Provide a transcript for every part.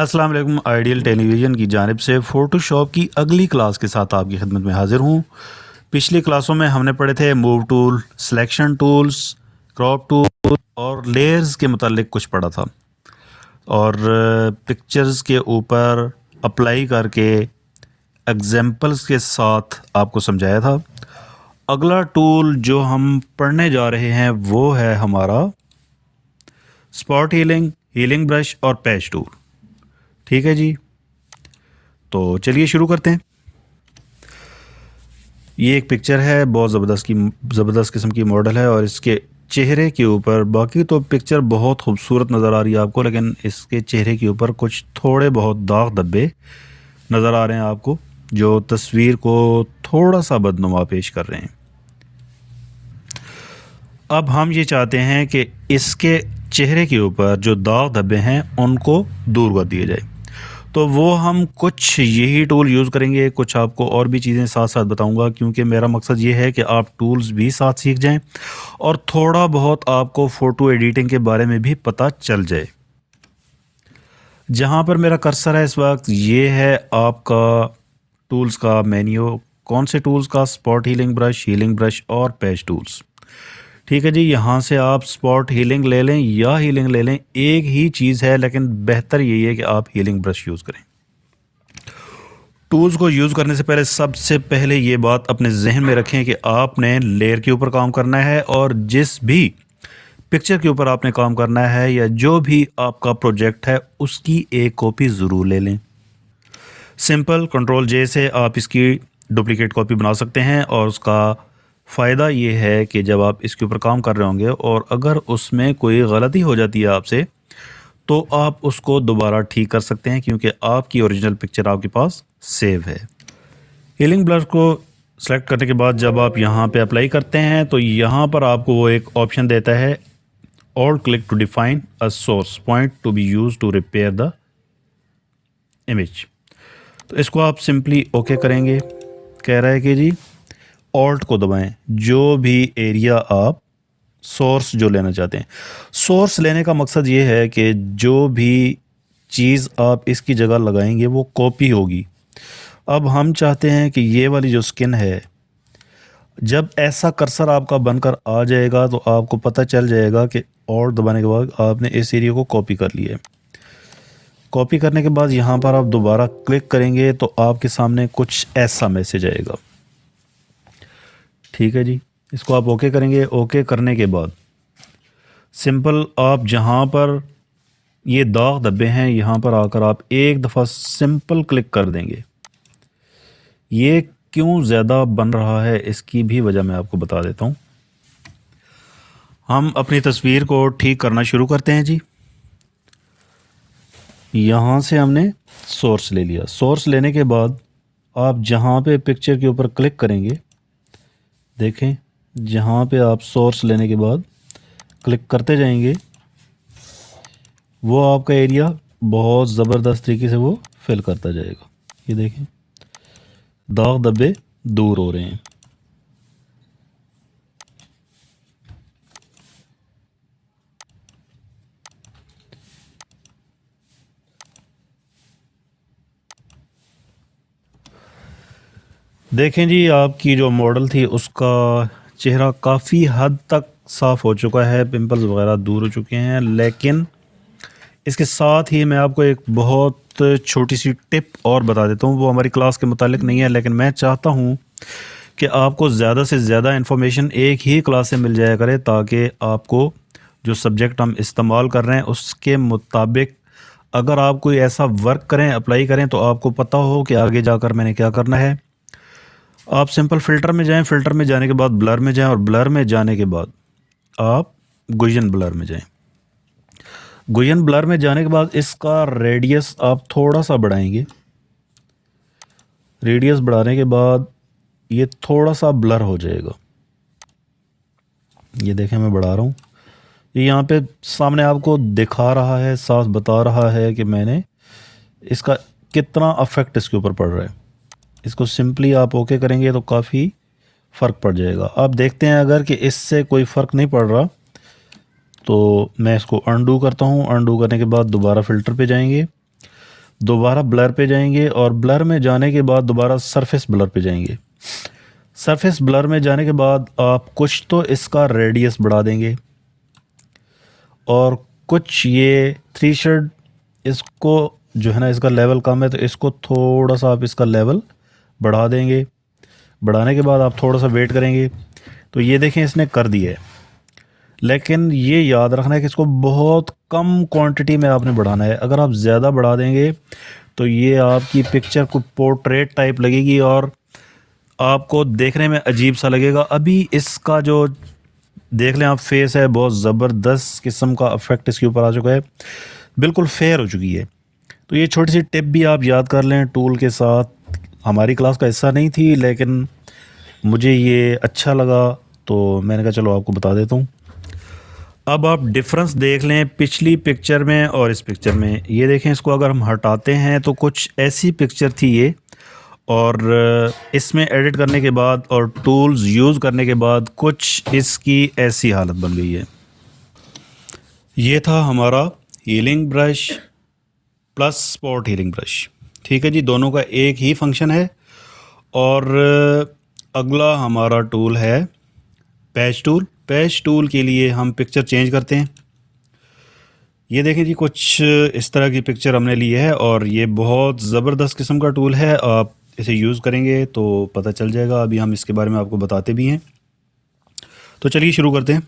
السلام علیکم، آئیڈیل ٹیلی ویژن کی جانب سے فوٹو شاپ کی اگلی کلاس کے ساتھ آپ کی خدمت میں حاضر ہوں۔ پچھلی کلاسوں میں ہم نے پڑھے تھے move tool, selection tools, crop tool اور لیئرز کے متعلق کچھ پڑھا تھا۔ اور پکچرز کے اوپر اپلائی کر کے ایگزامپلس کے ساتھ آپ کو سمجھایا تھا۔ اگلا ٹول جو ہم پڑھنے جا رہے ہیں وہ ہے ہمارا اسپاٹ ہیلنگ ہیلنگ برش اور پیچ ٹول۔ ٹھیک ہے جی۔ تو چلیے شروع کرتے ہیں۔ یہ ایک پکچر ہے، بہت زبردست کی، زبردست قسم کی ماڈل ہے اور اس کے چہرے کے اوپر، باقی تو پکچر بہت خوبصورت نظر آ رہی ہے آپ کو، لیکن اس کے چہرے کے اوپر کچھ تھوڑے بہت داغ دبے نظر آ رہے ہیں آپ کو، جو تصویر کو تھوڑا سا بدنما پیش کر رہے ہیں۔ اب ہم یہ چاہتے ہیں کہ اس کے چہرے کے اوپر جو داغ دھبے ہیں، ان کو دور کر دیا جائے۔ تو وہ ہم کچھ یہی ٹول یوز کریں گے، کچھ آپ کو اور بھی چیزیں ساتھ ساتھ بتاؤں گا، کیونکہ میرا مقصد یہ ہے کہ آپ ٹولز بھی ساتھ سیکھ جائیں اور تھوڑا بہت آپ کو فوٹو ایڈیٹنگ کے بارے میں بھی پتہ چل جائے۔ جہاں پر میرا کرسر ہے اس وقت، یہ ہے آپ کا ٹولز کا مینیو کون سے ٹولز کا spot healing brush healing brush اور پیچ ٹولز ٹھیک ہے جی یہاں سے آپ سپورٹ ہیلنگ لے لیں یا ہیلنگ لے لیں، ایک ہی چیز ہے، لیکن بہتر یہی ہے کہ آپ ہیلنگ برش یوز کریں۔ ٹولز کو یوز کرنے سے پہلے سب سے پہلے یہ بات اپنے ذہن میں رکھیں کہ آپ نے لیئر کے اوپر کام کرنا ہے اور جس بھی پکچر کے اوپر آپ نے کام کرنا ہے یا جو بھی آپ کا پروجیکٹ ہے، اس کی ایک کاپی ضرور لے لیں۔ سمپل کنٹرول جے سے آپ اس کی ڈپلیکیٹ کاپی بنا سکتے ہیں اور اس کا فائدہ یہ ہے کہ جب آپ اس کے اوپر کام کر رہے ہوں گے اور اگر اس میں کوئی غلطی ہو جاتی ہے آپ سے، تو آپ اس کو دوبارہ ٹھیک کر سکتے ہیں کیونکہ آپ کی اوریجنل پکچر آپ کے پاس سیو ہے۔ ہیلنگ بلر کو سلیکٹ کرنے کے بعد جب آپ یہاں پہ اپلائی کرتے ہیں، تو یہاں پر آپ کو وہ ایک آپشن دیتا ہے اور click to define a source point to be use to repair the image تو اس کو آپ سمپلی اوکے کریں گے۔ کہہ رہا ہے کہ جی آلٹ کو دبائیں، جو بھی ایریا آپ سورس جو لینا چاہتے ہیں۔ سورس لینے کا مقصد یہ ہے کہ جو بھی چیز آپ اس کی جگہ لگائیں گے وہ کاپی ہوگی۔ اب ہم چاہتے ہیں کہ یہ والی جو سکن ہے، جب ایسا کرسر آپ کا بن کر آ جائے گا تو آپ کو پتہ چل جائے گا کہ اور دبانے کے بعد آپ نے اس ایریا کو کاپی کر لیا ہے۔ کاپی کرنے کے بعد یہاں پر آپ دوبارہ کلک کریں گے تو آپ کے سامنے کچھ ایسا میسج آئے گا۔ ٹھیک ہے جی۔ اس کو آپ اوکے کریں گے۔ اوکے کرنے کے بعد سمپل آپ جہاں پر یہ داغ دبے ہیں، یہاں پر آ کر آپ ایک دفعہ سمپل کلک کر دیں گے۔ یہ کیوں زیادہ بن رہا ہے؟ اس کی بھی وجہ میں آپ کو بتا دیتا ہوں۔ ہم اپنی تصویر کو ٹھیک کرنا شروع کرتے ہیں جی۔ یہاں سے ہم نے سورس لے لیا۔ سورس لینے کے بعد آپ جہاں پہ پکچر کے اوپر کلک کریں گے دیکھیں، جہاں پہ آپ سورس لینے کے بعد کلک کرتے جائیں گے، وہ آپ کا ایریا بہت زبردست طریقے سے وہ فل کرتا جائے گا۔ یہ دیکھیں، داغ دبے دور ہو رہے ہیں۔ دیکھیں جی آپ کی جو ماڈل تھی، اس کا چہرہ کافی حد تک صاف ہو چکا ہے پمپلز وغیرہ دور ہو چکے ہیں، لیکن اس کے ساتھ ہی میں آپ کو ایک بہت چھوٹی سی ٹپ اور بتا دیتا ہوں، وہ ہماری کلاس کے متعلق نہیں ہے، لیکن میں چاہتا ہوں کہ آپ کو زیادہ سے زیادہ انفارمیشن ایک ہی کلاس سے مل جایا کرے، تاکہ آپ کو جو سبجیکٹ ہم استعمال کر رہے ہیں، اس کے مطابق اگر آپ کوئی ایسا ورک کریں اپلائی کریں، تو آپ کو پتہ ہو کہ آگے جا کر میں نے کیا کرنا ہے۔ آپ سمپل فلٹر میں جائیں فلٹر میں جانے کے بعد بلر میں جائیں اور بلر میں جانے کے بعد آپ گوین بلر میں جائیں۔ گوین بلر میں جانے کے بعد اس کا ریڈیس آپ تھوڑا سا بڑھائیں گے۔ ریڈیس بڑھانے کے بعد یہ تھوڑا سا بلر ہو جائے گا۔ یہ دیکھیں میں بڑھا رہا ہوں۔ یہ یہاں پہ سامنے آپ کو دکھا رہا ہے، ساتھ بتا رہا ہے کہ میں نے اس کا کتنا افیکٹ اس کے اوپر پڑ رہا ہے۔ اس کو سمپلی آپ اوکے کریں گے تو کافی فرق پڑ جائے گا۔ آپ دیکھتے ہیں اگر کہ اس سے کوئی فرق نہیں پڑ رہا، تو میں اس کو انڈو کرتا ہوں۔ انڈو کرنے کے بعد دوبارہ فلٹر پہ جائیں گے۔ دوبارہ بلر پہ جائیں گے اور بلر میں جانے کے بعد دوبارہ سرفیس بلر پہ جائیں گے۔ سرفیس بلر میں جانے کے بعد آپ کچھ تو اس کا ریڈیس بڑھا دیں گے۔ اور کچھ یہ تھری شرڈ اس کو جو ہے نا اس کا لیول کم ہے، تو اس کو تھوڑا سا آپ اس کا لیول بڑھا دیں گے۔ بڑھانے کے بعد آپ تھوڑا سا ویٹ کریں گے۔ تو یہ دیکھیں اس نے کر دیا ہے۔ لیکن یہ یاد رکھنا ہے کہ اس کو بہت کم کوانٹٹی میں آپ نے بڑھانا ہے۔ اگر آپ زیادہ بڑھا دیں گے تو یہ آپ کی پکچر کو پورٹریٹ ٹائپ لگے گی اور آپ کو دیکھنے میں عجیب سا لگے گا۔ ابھی اس کا جو دیکھ لیں آپ فیس ہے، بہت زبردست قسم کا افیکٹ اس کے اوپر آ چکا ہے۔ بالکل فیئر ہو چکی ہے۔ تو یہ چھوٹی سی ٹپ بھی آپ یاد کر لیں۔ ٹول کے ساتھ ہماری کلاس کا حصہ نہیں تھی، لیکن مجھے یہ اچھا لگا، تو میں نے کہا چلو آپ کو بتا دیتا ہوں۔ اب آپ ڈفرنس دیکھ لیں پچھلی پکچر میں اور اس پکچر میں۔ یہ دیکھیں، اس کو اگر ہم ہٹاتے ہیں تو کچھ ایسی پکچر تھی یہ۔ اور اس میں ایڈٹ کرنے کے بعد اور ٹولز یوز کرنے کے بعد کچھ اس کی ایسی حالت بن گئی ہے۔ یہ تھا ہمارا healing brush plus spot healing brush ٹھیک ہے جی دونوں کا ایک ہی فنکشن ہے۔ اور اگلا ہمارا ٹول ہے پیچ ٹول پیچ ٹول کے لیے ہم پکچر چینج کرتے ہیں۔ یہ دیکھیں جی کچھ اس طرح کی پکچر ہم نے لی ہے اور یہ بہت زبردست قسم کا ٹول ہے۔ آپ اسے یوز کریں گے تو پتہ چل جائے گا۔ ابھی ہم اس کے بارے میں آپ کو بتاتے بھی ہیں۔ تو چلیے شروع کرتے ہیں۔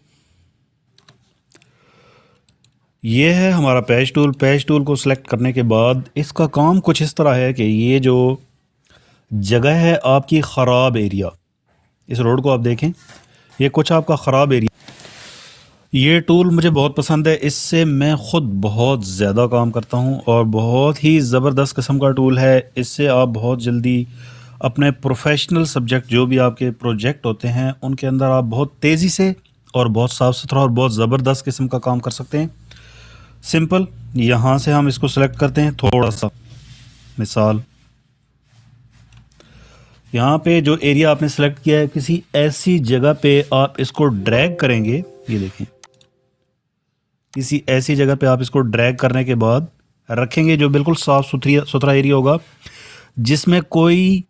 یہ ہے ہمارا پیچ ٹول۔ پیچ ٹول کو سلیکٹ کرنے کے بعد اس کا کام کچھ اس طرح ہے کہ یہ جو جگہ ہے آپ کی خراب ایریا اس روڈ کو آپ دیکھیں۔ یہ کچھ آپ کا خراب ایریا یہ ٹول مجھے بہت پسند ہے۔ اس سے میں خود بہت زیادہ کام کرتا ہوں اور بہت ہی زبردست قسم کا ٹول ہے۔ اس سے آپ بہت جلدی اپنے پروفیشنل سبجیکٹ جو بھی آپ کے پروجیکٹ ہوتے ہیں، ان کے اندر آپ بہت تیزی سے اور بہت صاف ستھرا اور بہت زبردست قسم کا کام کر سکتے ہیں۔ سمپل، یہاں سے ہم اس کو سلیکٹ کرتے ہیں، تھوڑا سا۔ مثال۔ یہاں پہ جو ایریا آپ نے سلیکٹ کیا ہے، کسی ایسی جگہ پہ آپ اس کو ڈریگ کریں گے، یہ دیکھیں۔ کسی ایسی جگہ پہ آپ اس کو ڈریگ کرنے کے بعد رکھیں گے جو بالکل صاف ستھری ستھرا ایریا ہوگا، جس میں کوئی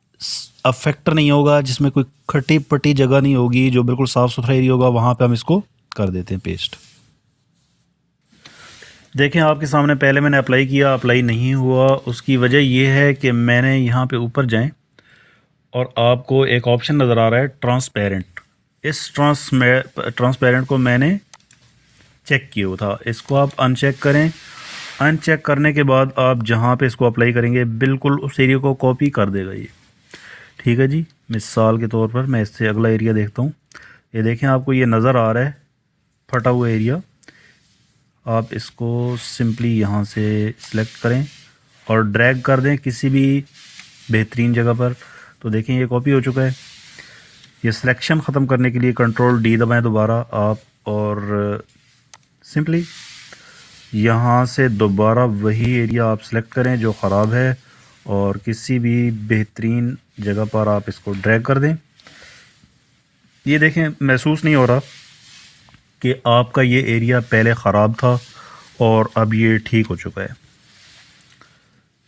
افیکٹر نہیں ہوگا، جس میں کوئی کھٹی پٹی جگہ نہیں ہوگی جو بالکل صاف ستھرا ایریا ہوگا، وہاں پہ ہم اس کو کر دیتے ہیں پیسٹ دیکھیں، آپ کے سامنے پہلے میں نے اپلائی کیا، اپلائی نہیں ہوا۔ اس کی وجہ یہ ہے کہ میں نے یہاں پہ اوپر جائیں اور آپ کو ایک آپشن نظر آ رہا ہے ٹرانسپیرنٹ اس ٹرانس ٹرانسپیرنٹ کو میں نے چیک کیا ہوا تھا۔ اس کو آپ ان چیک کریں۔ ان چیک کرنے کے بعد آپ جہاں پہ اس کو اپلائی کریں گے، بالکل اس ایریا کو کاپی کر دے گا یہ۔ ٹھیک ہے جی؟ مثال کے طور پر میں اس سے اگلا ایریا دیکھتا ہوں۔ یہ دیکھیں، آپ کو یہ نظر آ رہا ہے، پھٹا ہوا ایریا آپ اس کو سمپلی یہاں سے سلیکٹ کریں اور ڈریگ کر دیں کسی بھی بہترین جگہ پر۔ تو دیکھیں یہ کاپی ہو چکا ہے۔ یہ سلیکشن ختم کرنے کے لیے کنٹرول ڈی دبائیں دوبارہ آپ اور سمپلی یہاں سے دوبارہ وہی ایریا آپ سلیکٹ کریں جو خراب ہے اور کسی بھی بہترین جگہ پر آپ اس کو ڈریگ کر دیں۔ یہ دیکھیں، محسوس نہیں ہو رہا۔ کہ آپ کا یہ ایریا پہلے خراب تھا اور اب یہ ٹھیک ہو چکا ہے۔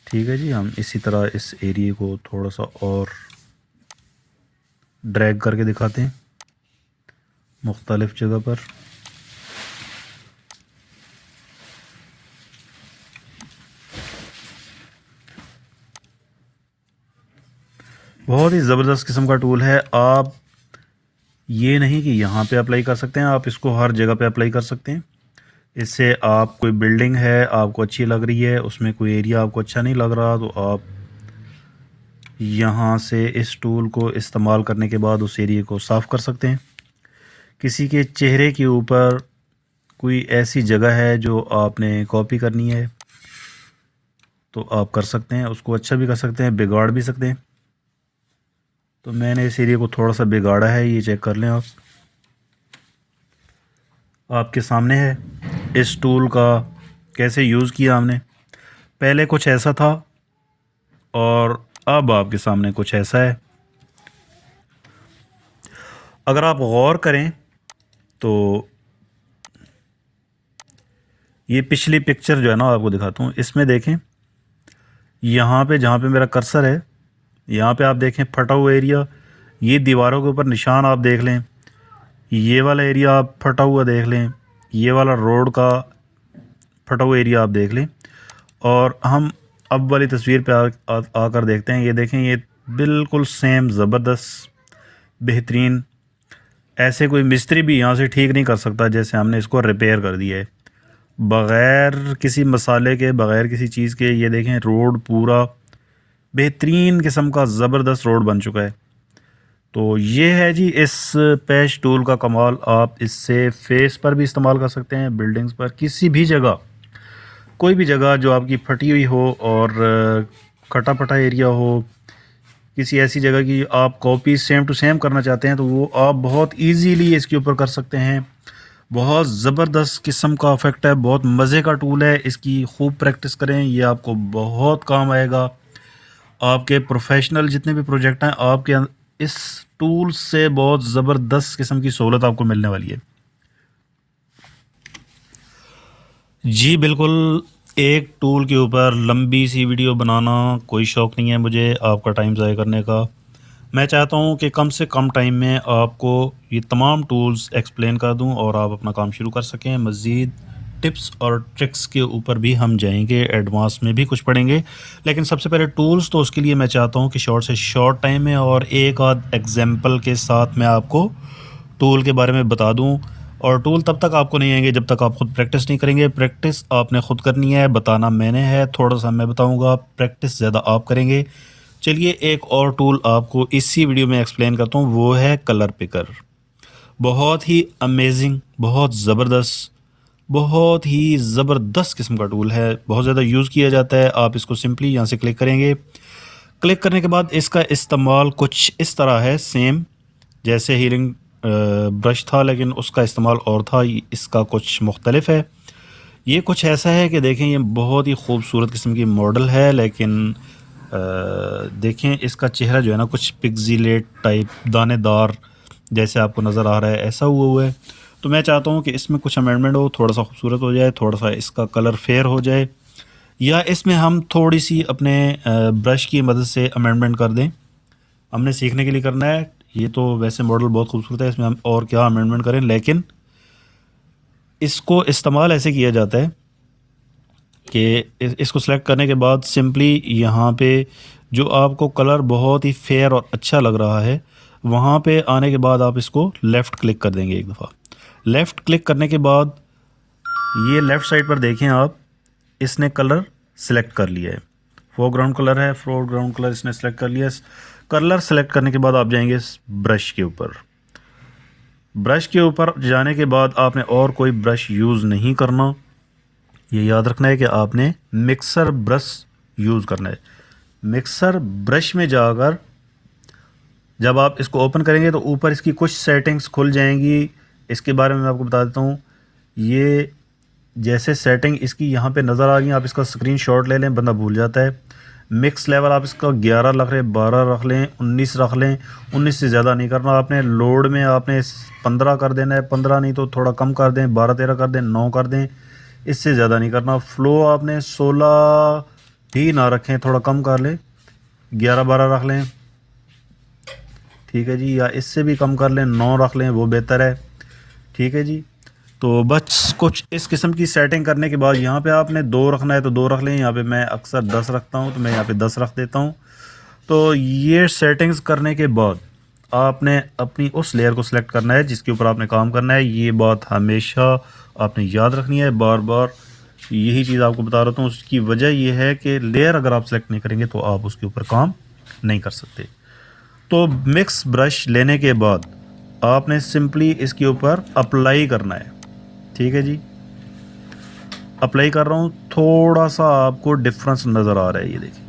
ٹھیک ہے جی ہم اسی طرح اس ایریے کو تھوڑا سا اور ڈریگ کر کے دکھاتے ہیں مختلف جگہ پر۔ بہت ہی زبردست قسم کا ٹول ہے۔ آپ یہ نہیں کہ یہاں پہ اپلائی کر سکتے ہیں، آپ اس کو ہر جگہ پہ اپلائی کر سکتے ہیں۔ اس سے آپ کوئی بلڈنگ ہے، آپ کو اچھی لگ رہی ہے، اس میں کوئی ایریا آپ کو اچھا نہیں لگ رہا، تو آپ یہاں سے اس ٹول کو استعمال کرنے کے بعد اس ایریے کو صاف کر سکتے ہیں۔ کسی کے چہرے کے اوپر کوئی ایسی جگہ ہے جو آپ نے کاپی کرنی ہے، تو آپ کر سکتے ہیں، اس کو اچھا بھی کر سکتے ہیں، بگاڑ بھی سکتے ہیں۔ تو میں نے اس ایریا کو تھوڑا سا بگاڑا ہے، یہ چیک کر لیں آپ۔ آپ کے سامنے ہے۔ اس ٹول کا کیسے یوز کیا ہم نے؟ پہلے کچھ ایسا تھا اور اب آپ کے سامنے کچھ ایسا ہے۔ اگر آپ غور کریں تو یہ پچھلی پکچر جو ہے نا، آپ کو دکھاتا ہوں۔ اس میں دیکھیں۔ یہاں پہ جہاں پہ میرا کرسر ہے یہاں پہ آپ دیکھیں پھٹا ہوا ایریا یہ دیواروں کے اوپر نشان آپ دیکھ لیں، یہ والا ایریا آپ پھٹا ہوا دیکھ لیں، یہ والا روڈ کا پھٹا ہوا ایریا آپ دیکھ لیں۔ اور ہم اب والی تصویر پہ آ کر دیکھتے ہیں، یہ دیکھیں، یہ بالکل سیم زبردست، بہترین۔ ایسے کوئی مستری بھی یہاں سے ٹھیک نہیں کر سکتا جیسے ہم نے اس کو ریپیئر کر دیا ہے۔ بغیر کسی مسالے کے، بغیر کسی چیز کے، یہ دیکھیں روڈ پورا بہترین قسم کا زبردست روڈ بن چکا ہے۔ تو یہ ہے جی اس پیش ٹول کا کمال آپ اس سے فیس پر بھی استعمال کر سکتے ہیں، بلڈنگز پر، کسی بھی جگہ۔ کوئی بھی جگہ جو آپ کی پھٹی ہوئی ہو اور کھٹا پٹا ایریا ہو، کسی ایسی جگہ کی آپ کاپی سیم ٹو سیم کرنا چاہتے ہیں، تو وہ آپ بہت ایزیلی اس کے اوپر کر سکتے ہیں۔ بہت زبردست قسم کا افیکٹ ہے، بہت مزے کا ٹول ہے۔ اس کی خوب پریکٹس کریں، یہ آپ کو بہت کام آئے گا۔ آپ کے پروفیشنل جتنے بھی پروجیکٹ ہیں، آپ کے اس ٹول سے بہت زبردست قسم کی سہولت آپ کو ملنے والی ہے۔ جی بالکل ایک ٹول کے اوپر لمبی سی ویڈیو بنانا کوئی شوق نہیں ہے مجھے آپ کا ٹائم ضائع کرنے کا۔ میں چاہتا ہوں کہ کم سے کم ٹائم میں آپ کو یہ تمام ٹولز ایکسپلین کر دوں اور آپ اپنا کام شروع کر سکیں۔ مزید ٹپس اور ٹرکس کے اوپر بھی ہم جائیں گے ایڈوانس میں بھی کچھ پڑھیں گے۔ لیکن سب سے پہلے ٹولز تو اس کے لیے میں چاہتا ہوں کہ شارٹ سے شارٹ ٹائم میں اور ایک آدھ ایگزامپل کے ساتھ میں آپ کو ٹول کے بارے میں بتا دوں۔ اور ٹول تب تک آپ کو نہیں آئیں گے جب تک آپ خود پریکٹس نہیں کریں گے۔ پریکٹس آپ نے خود کرنی ہے، بتانا میں نے ہے، تھوڑا سا میں بتاؤں گا۔ پریکٹس زیادہ آپ کریں گے۔ چلیے ایک اور ٹول آپ کو اسی ویڈیو میں ایکسپلین کرتا ہوں، وہ ہے کلر پکر بہت ہی امیزنگ بہت زبردست بہت ہی زبردست قسم کا ٹول ہے، بہت زیادہ یوز کیا جاتا ہے، آپ اس کو سمپلی یہاں سے کلک کریں گے۔ کلک کرنے کے بعد اس کا استعمال کچھ اس طرح ہے سیم جیسے ہیلنگ برش تھا، لیکن اس کا استعمال اور تھا اس کا کچھ مختلف ہے۔ یہ کچھ ایسا ہے کہ دیکھیں، یہ بہت ہی خوبصورت قسم کی ماڈل ہے، لیکن دیکھیں اس کا چہرہ جو ہے نا، کچھ پگزیلیٹ ٹائپ دانے دار جیسے آپ کو نظر آ رہا ہے، ایسا ہوا ہوا ہے۔ تو میں چاہتا ہوں کہ اس میں کچھ امینڈمنٹ ہو، تھوڑا سا خوبصورت ہو جائے، تھوڑا سا اس کا کلر فیئر ہو جائے۔ یا اس میں ہم تھوڑی سی اپنے برش کی مدد سے امینڈمنٹ کر دیں۔ ہم نے سیکھنے کے لیے کرنا ہے۔ یہ تو ویسے ماڈل بہت خوبصورت ہے، اس میں ہم اور کیا امینڈمنٹ کریں۔ لیکن اس کو استعمال ایسے کیا جاتا ہے کہ اس کو سلیکٹ کرنے کے بعد سمپلی یہاں پہ جو آپ کو کلر بہت ہی فیئر اور اچھا لگ رہا ہے، وہاں پہ آنے کے بعد آپ اس کو لیفٹ کلک کر دیں گے ایک دفعہ۔ لیفٹ کلک کرنے کے بعد یہ لیفٹ سائڈ پر دیکھیں آپ، اس نے کلر سلیکٹ کر لیا ہے۔ فور گراؤنڈ کلر ہے فور گراؤنڈ کلر اس نے سلیکٹ کر لیا کلر سلیکٹ کرنے کے بعد آپ جائیں گے اس برش کے اوپر۔ برش کے اوپر جانے کے بعد آپ نے اور کوئی برش یوز نہیں کرنا۔ یہ یاد رکھنا ہے کہ آپ نے مکسر برش یوز کرنا ہے۔ مکسر برش میں جا کر جب آپ اس کو اوپن کریں گے تو اوپر اس کی کچھ سیٹنگز کھل جائیں گی۔ اس کے بارے میں میں آپ کو بتا دیتا ہوں، یہ جیسے سیٹنگ اس کی یہاں پہ نظر آ گئی آپ اس کا سکرین شاٹ لے لیں، بندہ بھول جاتا ہے۔ مکس لیول آپ اس کا گیارہ رکھ لیں، بارہ رکھ لیں، انیس رکھ لیں، انیس سے زیادہ نہیں کرنا۔ آپ نے لوڈ میں آپ نے پندرہ کر دینا ہے، پندرہ نہیں تو تھوڑا کم کر دیں، بارہ تیرہ کر دیں، نو کر دیں۔ اس سے زیادہ نہیں کرنا۔ فلو آپ نے سولہ ہی نہ رکھیں، تھوڑا کم کر لیں۔ گیارہ بارہ رکھ لیں۔ ٹھیک ہے جی یا اس سے بھی کم کر لیں، نو رکھ لیں، وہ بہتر ہے۔ ٹھیک ہے جی۔ تو بس کچھ اس قسم کی سیٹنگ کرنے کے بعد یہاں پہ آپ نے دو رکھنا ہے تو دو رکھ لیں۔ یہاں پہ میں اکثر دس رکھتا ہوں تو میں یہاں پہ دس رکھ دیتا ہوں۔ تو یہ سیٹنگز کرنے کے بعد آپ نے اپنی اس لیئر کو سلیکٹ کرنا ہے جس کے اوپر آپ نے کام کرنا ہے۔ یہ بات ہمیشہ آپ نے یاد رکھنی ہے۔ بار بار یہی چیز آپ کو بتا رہا ہوں۔ اس کی وجہ یہ ہے کہ لیئر اگر آپ سلیکٹ نہیں کریں گے تو آپ اس کے اوپر کام نہیں کر سکتے۔ تو مکس برش لینے کے بعد آپ نے سمپلی اس کے اوپر اپلائی کرنا ہے۔ ٹھیک ہے جی۔ اپلائی کر رہا ہوں، تھوڑا سا آپ کو ڈفرنس نظر آ رہا ہے، یہ دیکھیں۔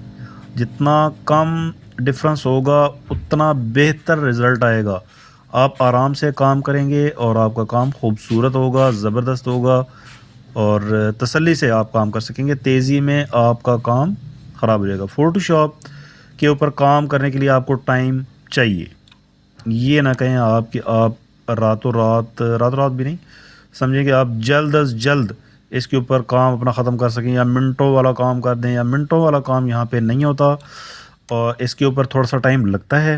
جتنا کم ڈفرنس ہوگا، اتنا بہتر رزلٹ آئے گا۔ آپ آرام سے کام کریں گے اور آپ کا کام خوبصورت ہوگا، زبردست ہوگا اور تسلی سے آپ کام کر سکیں گے۔ تیزی میں آپ کا کام خراب ہو جائے گا۔ فوٹو شاپ کے اوپر کام کرنے کے لیے آپ کو ٹائم چاہیے۔ یہ نہ کہیں آپ کہ آپ راتوں رات راتوں رات بھی نہیں، سمجھیں کہ آپ جلد از جلد اس کے اوپر کام اپنا ختم کر سکیں یا منٹوں والا کام کر دیں یا منٹوں والا کام یہاں پہ نہیں ہوتا اور اس کے اوپر تھوڑا سا ٹائم لگتا ہے۔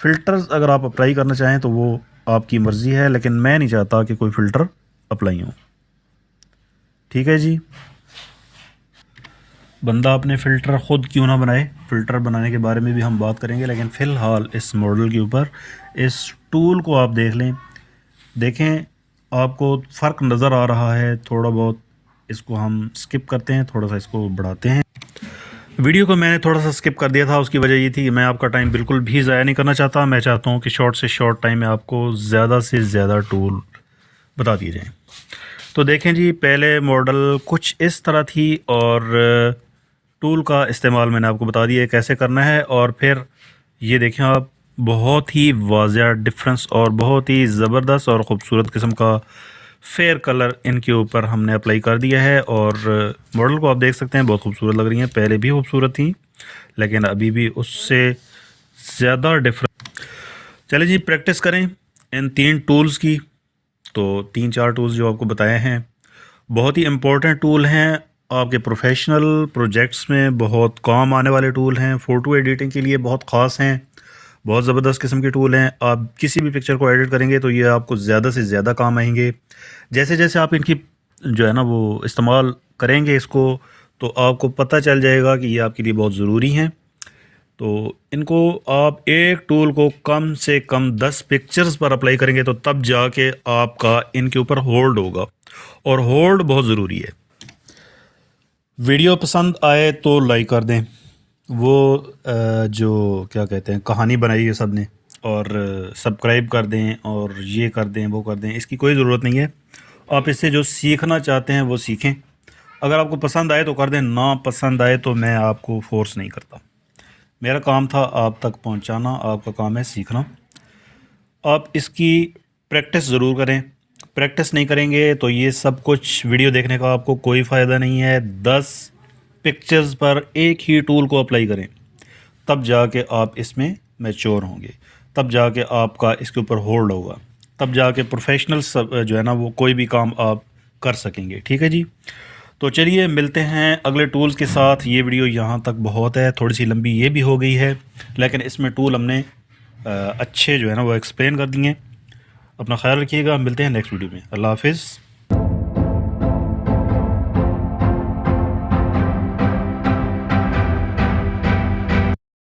فلٹرز اگر آپ اپلائی کرنا چاہیں تو وہ آپ کی مرضی ہے، لیکن میں نہیں چاہتا کہ کوئی فلٹر اپلائی ہوں ٹھیک ہے جی؟ بندہ اپنے فلٹر خود کیوں نہ بنائے؟ فلٹر بنانے کے بارے میں بھی ہم بات کریں گے، لیکن فی الحال اس ماڈل کے اوپر، اس ٹول کو آپ دیکھ لیں۔ دیکھیں، آپ کو فرق نظر آ رہا ہے، تھوڑا بہت اس کو ہم سکپ کرتے ہیں، تھوڑا سا اس کو بڑھاتے ہیں۔ ویڈیو کو میں نے تھوڑا سا سکپ کر دیا تھا، اس کی وجہ یہ تھی کہ میں آپ کا ٹائم بالکل بھی ضائع نہیں کرنا چاہتا۔ میں چاہتا ہوں کہ شارٹ سے شارٹ ٹائم میں آپ کو زیادہ سے زیادہ ٹول بتا دیے جائیں۔ تو دیکھیں جی پہلے ماڈل کچھ اس طرح تھی اور ٹول کا استعمال میں نے آپ کو بتا دیا کیسے کرنا ہے اور پھر یہ دیکھیں آپ، بہت ہی واضح ڈفرنس اور بہت ہی زبردست اور خوبصورت قسم کا فیئر کلر ان کے اوپر ہم نے اپلائی کر دیا ہے اور ماڈل کو آپ دیکھ سکتے ہیں، بہت خوبصورت لگ رہی ہیں۔ پہلے بھی خوبصورت تھیں، لیکن ابھی بھی اس سے زیادہ ڈفرنس چلے جی پریکٹس کریں ان تین ٹولز کی۔ تو تین چار ٹولز جو آپ کو بتائے ہیں، بہت ہی امپورٹنٹ ٹول ہیں۔ آپ کے پروفیشنل پروجیکٹس میں بہت کام آنے والے ٹول ہیں فوٹو ایڈیٹنگ کے لیے بہت خاص ہیں، بہت زبردست قسم کے ٹول ہیں۔ آپ کسی بھی پکچر کو ایڈٹ کریں گے تو یہ آپ کو زیادہ سے زیادہ کام آئیں گے۔ جیسے جیسے آپ ان کی جو ہے نا وہ استعمال کریں گے اس کو، تو آپ کو پتہ چل جائے گا کہ یہ آپ کے لیے بہت ضروری ہیں۔ تو ان کو آپ ایک ٹول کو کم سے کم دس پکچرز پر اپلائی کریں گے تو تب جا کے آپ کا ان کے اوپر ہولڈ ہوگا۔ اور ہولڈ بہت ضروری ہے۔ ویڈیو پسند آئے تو لائک کر دیں۔ وہ جو کیا کہتے ہیں، کہانی بنائی ہے سب نے۔ اور سبسکرائب کر دیں اور یہ کر دیں، وہ کر دیں۔ اس کی کوئی ضرورت نہیں ہے۔ آپ اس سے جو سیکھنا چاہتے ہیں وہ سیکھیں۔ اگر آپ کو پسند آئے تو کر دیں۔ نہ پسند آئے تو میں آپ کو فورس نہیں کرتا۔ میرا کام تھا آپ تک پہنچانا، آپ کا کام ہے سیکھنا۔ آپ اس کی پریکٹس ضرور کریں۔ پریکٹس نہیں کریں گے تو یہ سب کچھ ویڈیو دیکھنے کا آپ کو کوئی فائدہ نہیں ہے۔ دس پکچرز پر ایک ہی ٹول کو اپلائی کریں۔ تب جا کے آپ اس میں میچور ہوں گے۔ تب جا کے آپ کا اس کے اوپر ہولڈ ہوگا۔ تب جا کے پروفیشنل سب، جو ہے نا، وہ کوئی بھی کام آپ کر سکیں گے۔ ٹھیک ہے جی؟ تو چلیے، ملتے ہیں اگلے ٹولز کے ساتھ۔ یہ ویڈیو یہاں تک بہت ہے۔ تھوڑی سی لمبی یہ بھی ہو گئی ہے، لیکن اس میں ٹول ہم نے اچھے جو ہے نا، وہ ایکسپلین کر دیے۔ اپنا خیال رکھیے گا ملتے ہیں نیکسٹ ویڈیو میں۔ اللہ حافظ۔